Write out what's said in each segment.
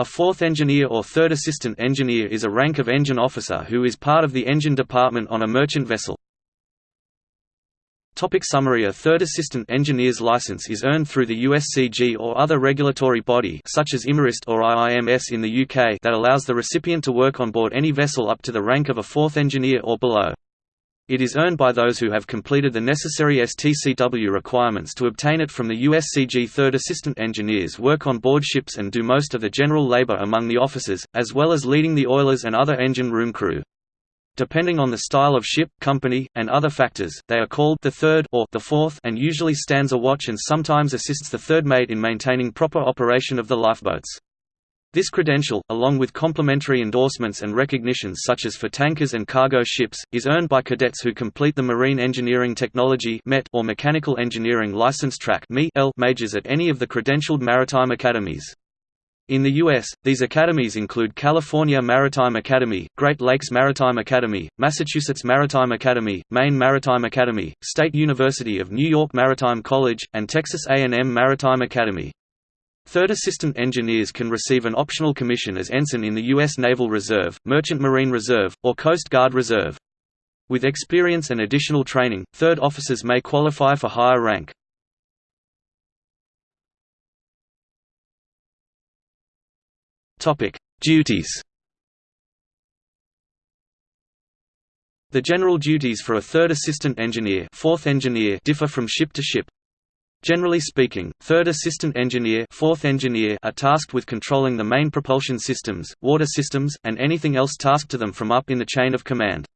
A fourth engineer or third assistant engineer is a rank of engine officer who is part of the engine department on a merchant vessel. Topic summary A third assistant engineer's license is earned through the USCG or other regulatory body such as IMarEST or IIMS in the UK that allows the recipient to work on board any vessel up to the rank of a fourth engineer or below. It is earned by those who have completed the necessary STCW requirements to obtain it from the USCG Third Assistant Engineers work on board ships and do most of the general labour among the officers, as well as leading the oilers and other engine room crew. Depending on the style of ship, company, and other factors, they are called the third or the fourth and usually stands a watch and sometimes assists the third mate in maintaining proper operation of the lifeboats. This credential, along with complementary endorsements and recognitions such as for tankers and cargo ships, is earned by cadets who complete the Marine Engineering Technology or Mechanical Engineering License Track majors at any of the credentialed maritime academies. In the U.S., these academies include California Maritime Academy, Great Lakes Maritime Academy, Massachusetts Maritime Academy, Maine Maritime Academy, State University of New York Maritime College, and Texas A&M Maritime Academy. Third assistant engineers can receive an optional commission as ensign in the U.S. Naval Reserve, Merchant Marine Reserve, or Coast Guard Reserve. With experience and additional training, third officers may qualify for higher rank. Duties. The general duties for a third assistant engineer, fourth engineer differ from ship to ship. Generally speaking, third assistant engineer, fourth engineer are tasked with controlling the main propulsion systems, water systems, and anything else tasked to them from up in the chain of command.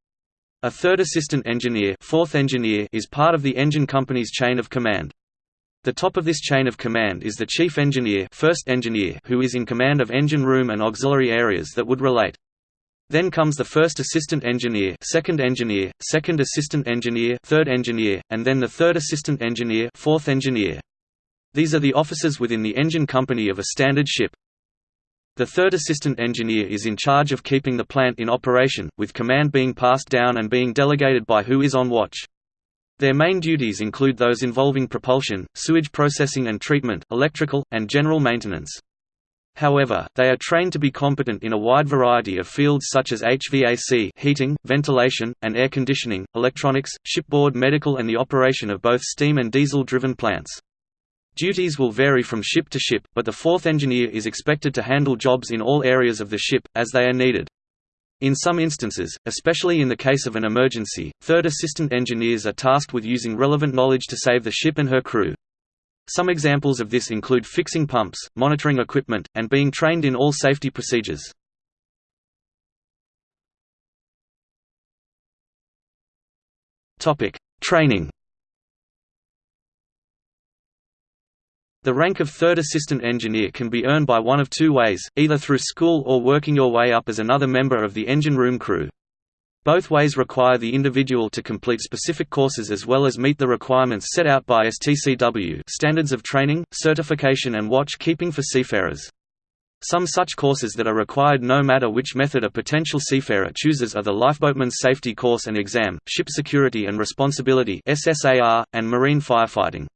A third assistant engineer, fourth engineer is part of the engine company's chain of command. The top of this chain of command is the chief engineer, first engineer who is in command of engine room and auxiliary areas that would relate. Then comes the first assistant engineer, second engineer, second assistant engineer, third engineer, and then the third assistant engineer, fourth engineer. These are the officers within the engine company of a standard ship. The third assistant engineer is in charge of keeping the plant in operation, with command being passed down and being delegated by who is on watch. Their main duties include those involving propulsion, sewage processing and treatment, electrical, and general maintenance. However, they are trained to be competent in a wide variety of fields such as HVAC heating, ventilation, and air conditioning, electronics, shipboard medical and the operation of both steam and diesel-driven plants. Duties will vary from ship to ship, but the fourth engineer is expected to handle jobs in all areas of the ship, as they are needed. In some instances, especially in the case of an emergency, third assistant engineers are tasked with using relevant knowledge to save the ship and her crew. Some examples of this include fixing pumps, monitoring equipment, and being trained in all safety procedures. Training The rank of third assistant engineer can be earned by one of two ways, either through school or working your way up as another member of the engine room crew. Both ways require the individual to complete specific courses as well as meet the requirements set out by STCW standards of training, certification and watch keeping for seafarers. Some such courses that are required no matter which method a potential seafarer chooses are the Lifeboatman's Safety Course and Exam, Ship Security and Responsibility and Marine Firefighting.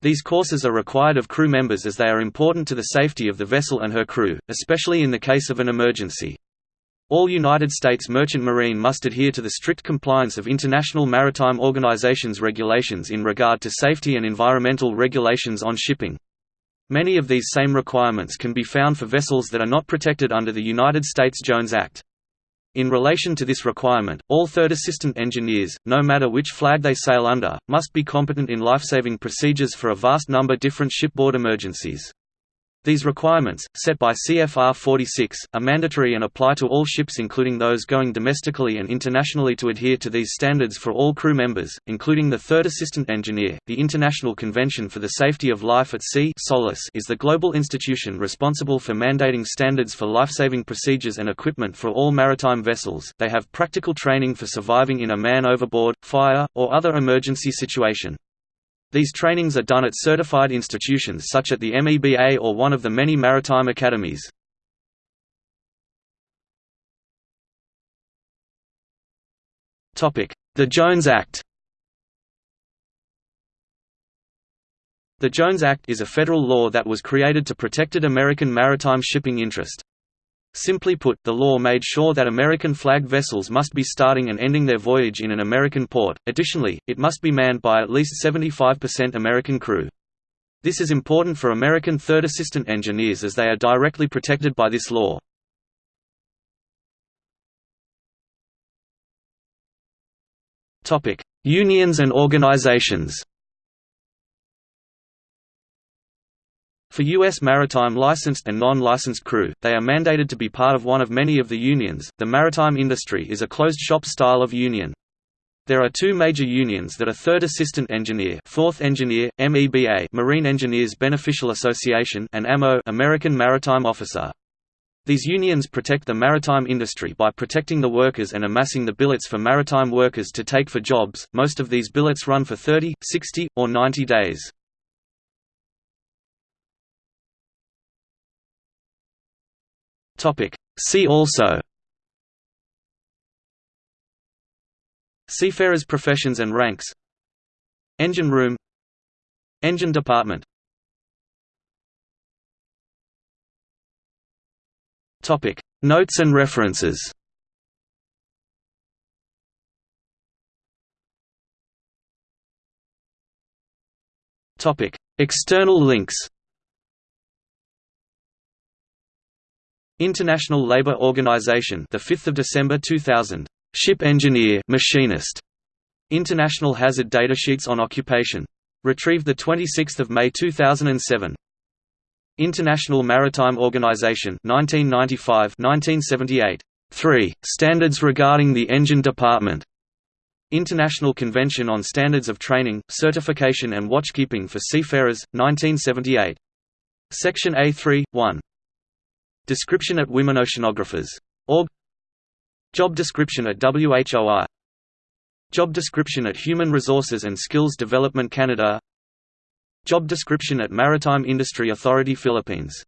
These courses are required of crew members as they are important to the safety of the vessel and her crew, especially in the case of an emergency. All United States Merchant Marine must adhere to the strict compliance of International Maritime Organization's regulations in regard to safety and environmental regulations on shipping. Many of these same requirements can be found for vessels that are not protected under the United States Jones Act. In relation to this requirement, all third assistant engineers, no matter which flag they sail under, must be competent in lifesaving procedures for a vast number different shipboard emergencies. These requirements, set by CFR 46, are mandatory and apply to all ships including those going domestically and internationally to adhere to these standards for all crew members, including the third assistant engineer. The International Convention for the Safety of Life at Sea is the global institution responsible for mandating standards for lifesaving procedures and equipment for all maritime vessels. They have practical training for surviving in a man overboard, fire, or other emergency situation. These trainings are done at certified institutions such as the MEBA or one of the many maritime academies. The Jones Act The Jones Act is a federal law that was created to protected American maritime shipping interest. Simply put, the law made sure that American-flagged vessels must be starting and ending their voyage in an American port, additionally, it must be manned by at least 75% American crew. This is important for American third assistant engineers as they are directly protected by this law. Unions and organizations For U.S. maritime licensed and non-licensed crew, they are mandated to be part of one of many of the unions. The maritime industry is a closed-shop style of union. There are two major unions that are Third Assistant Engineer, Fourth Engineer, MEBA, Marine Engineers Beneficial Association, and AMO, American Maritime Officer. These unions protect the maritime industry by protecting the workers and amassing the billets for maritime workers to take for jobs. Most of these billets run for 30, 60, or 90 days. Topic. See also. Seafarers professions and ranks. Engine room. Engine department. Topic. Notes and references. Topic. External links International Labour Organization, the 5th of December 2000. Ship engineer, machinist. International Hazard Datasheets on Occupation. Retrieved the 26th of May 2007. International Maritime Organization, 1995-1978. 3. Standards regarding the engine department. International Convention on Standards of Training, Certification and Watchkeeping for Seafarers, 1978. Section A3, 1. Description at Women Oceanographers. Org. Job description at WHOI Job description at Human Resources and Skills Development Canada. Job description at Maritime Industry Authority Philippines